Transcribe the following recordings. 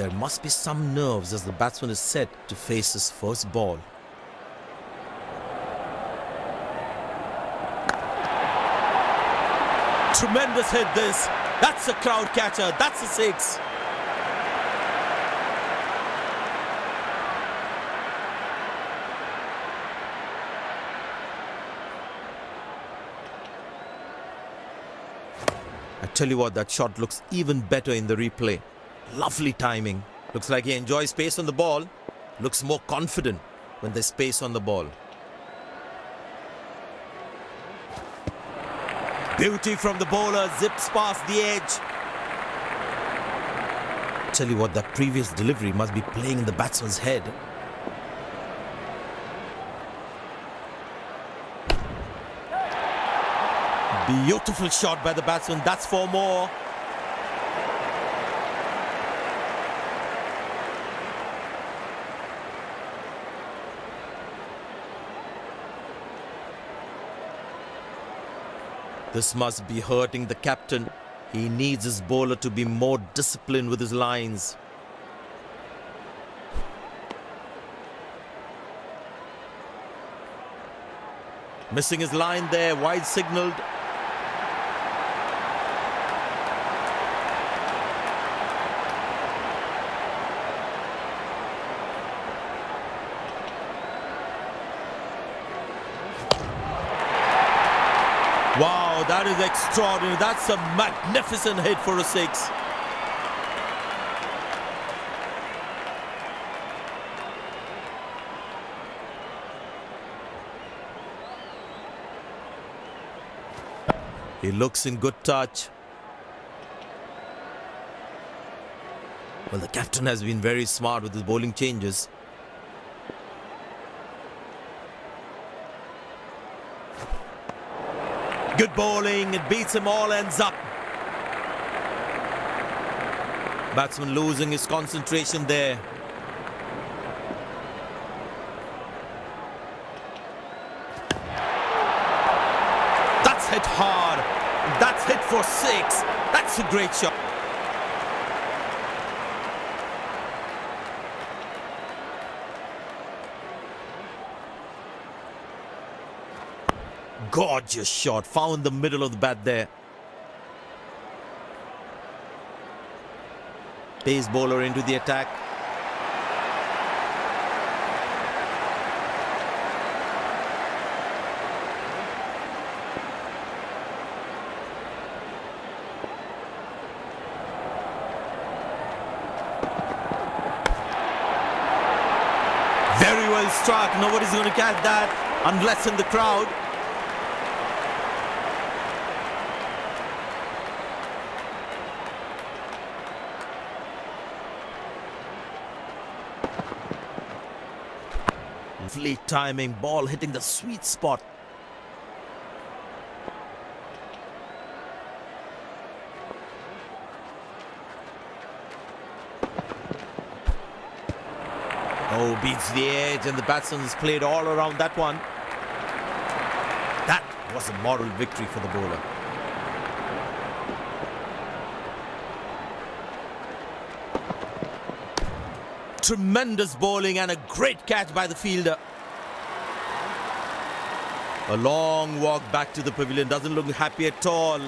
There must be some nerves as the batsman is set to face his first ball. Tremendous hit this. That's a crowd catcher. That's a six. I tell you what, that shot looks even better in the replay. Lovely timing. Looks like he enjoys space on the ball. Looks more confident when there's space on the ball. Beauty from the bowler, zips past the edge. Tell you what, that previous delivery must be playing in the batsman's head. Beautiful shot by the batsman. That's four more. This must be hurting the captain. He needs his bowler to be more disciplined with his lines. Missing his line there, wide signalled. Wow, that is extraordinary. That's a magnificent hit for a six. He looks in good touch. Well, the captain has been very smart with his bowling changes. Good bowling, it beats him all, ends up. Batsman losing his concentration there. That's hit hard. That's hit for six. That's a great shot. Gorgeous shot. Found the middle of the bat there. Pace bowler into the attack. Very well struck. Nobody's going to catch that unless in the crowd. Lovely timing, ball hitting the sweet spot. Oh, beats the edge and the batsman's played all around that one. That was a moral victory for the bowler. Tremendous bowling and a great catch by the fielder. A long walk back to the pavilion. Doesn't look happy at all.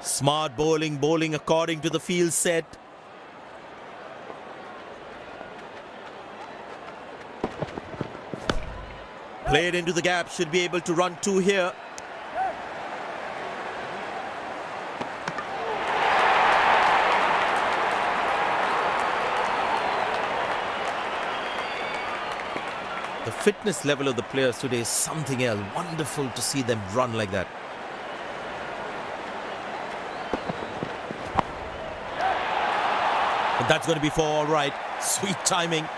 Smart bowling, bowling according to the field set. Played into the gap, should be able to run two here. The fitness level of the players today is something else. Wonderful to see them run like that. But that's going to be for all right. Sweet timing.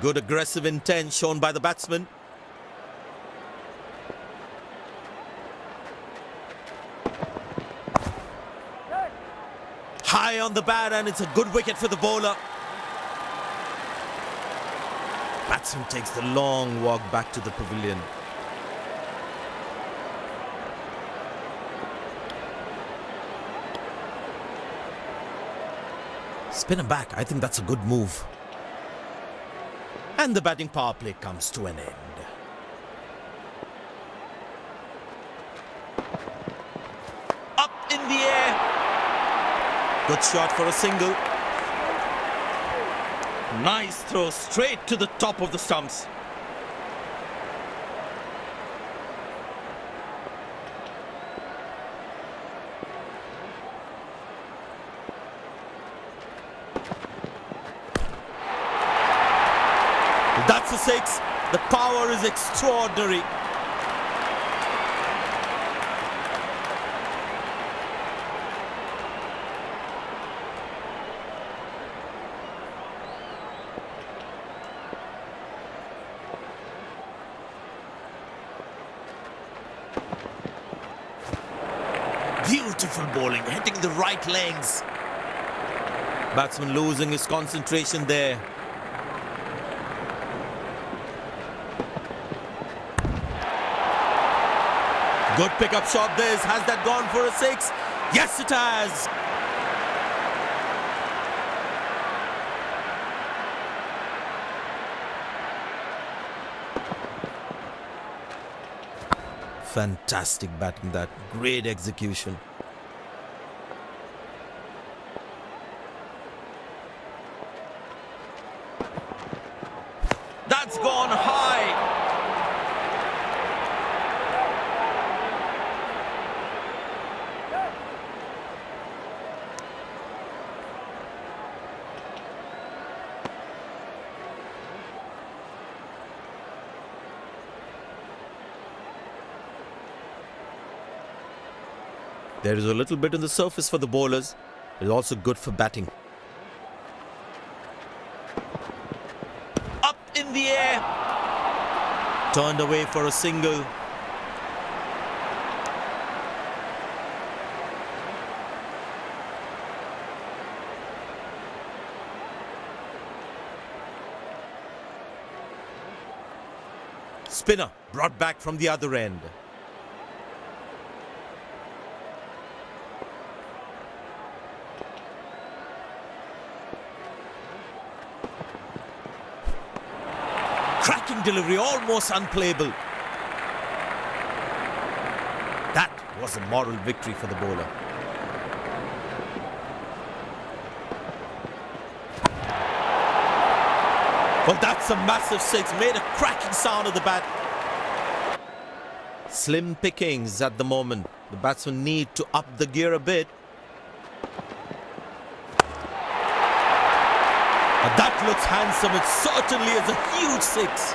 Good aggressive intent shown by the batsman. High on the bat and it's a good wicket for the bowler. Batsman takes the long walk back to the pavilion. Spinner back. I think that's a good move. And the batting power play comes to an end. Up in the air. Good shot for a single. Nice throw straight to the top of the stumps. That's a six. The power is extraordinary. Beautiful bowling, hitting the right legs. Batsman losing his concentration there. Good pickup shot this. Has that gone for a six? Yes, it has. Fantastic batting that. Great execution. That's gone high. There is a little bit on the surface for the bowlers. It's also good for batting. Up in the air. Turned away for a single. Spinner brought back from the other end. Cracking delivery, almost unplayable. That was a moral victory for the bowler. Well, that's a massive six. Made a cracking sound of the bat. Slim pickings at the moment. The batsmen need to up the gear a bit. But that looks handsome. It certainly is a huge six.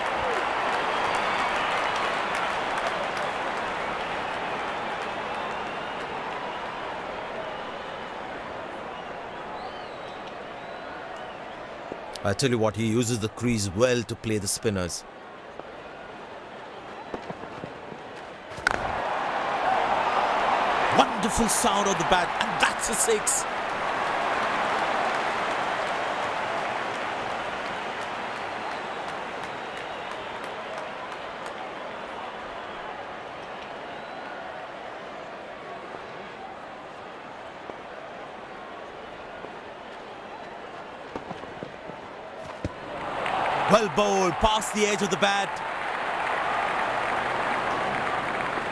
I tell you what, he uses the crease well to play the spinners. Wonderful sound of the bat, and that's a six. Well bowled, past the edge of the bat.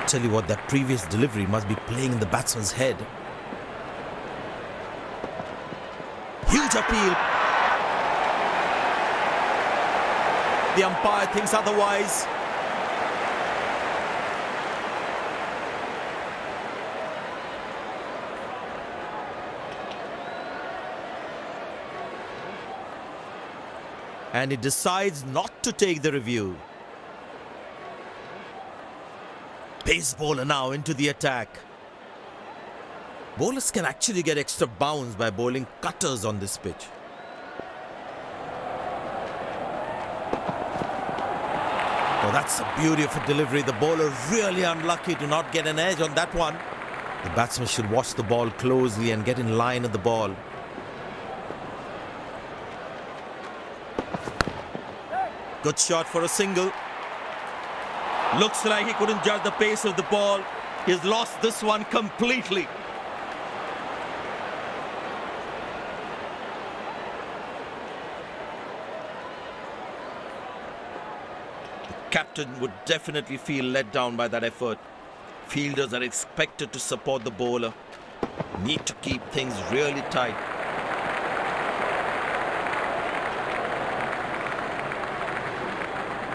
Tell you what, that previous delivery must be playing in the batsman's head. Huge appeal. The umpire thinks otherwise. And he decides not to take the review. Pace bowler now into the attack. Bowlers can actually get extra bounce by bowling cutters on this pitch. Well, that's a beauty of a delivery. The bowler really unlucky to not get an edge on that one. The batsman should watch the ball closely and get in line of the ball. Good shot for a single. Looks like he couldn't judge the pace of the ball. He's lost this one completely. The captain would definitely feel let down by that effort. Fielders are expected to support the bowler. Need to keep things really tight.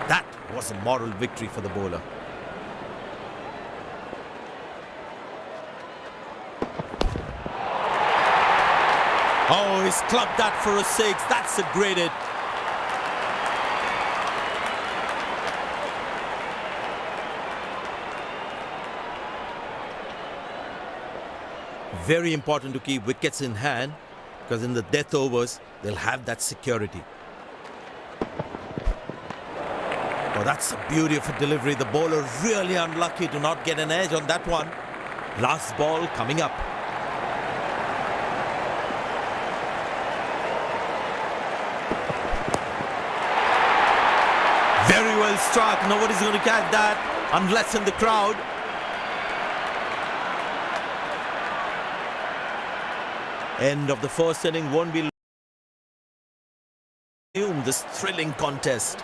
That was a moral victory for the bowler. Oh, he's clubbed that for a six. That's a great hit. Very important to keep wickets in hand because in the death overs, they'll have that security. Oh, that's a beauty of a delivery. The bowler really unlucky to not get an edge on that one. Last ball coming up. Very well struck. Nobody's going to catch that unless in the crowd. End of the first inning won't be this thrilling contest.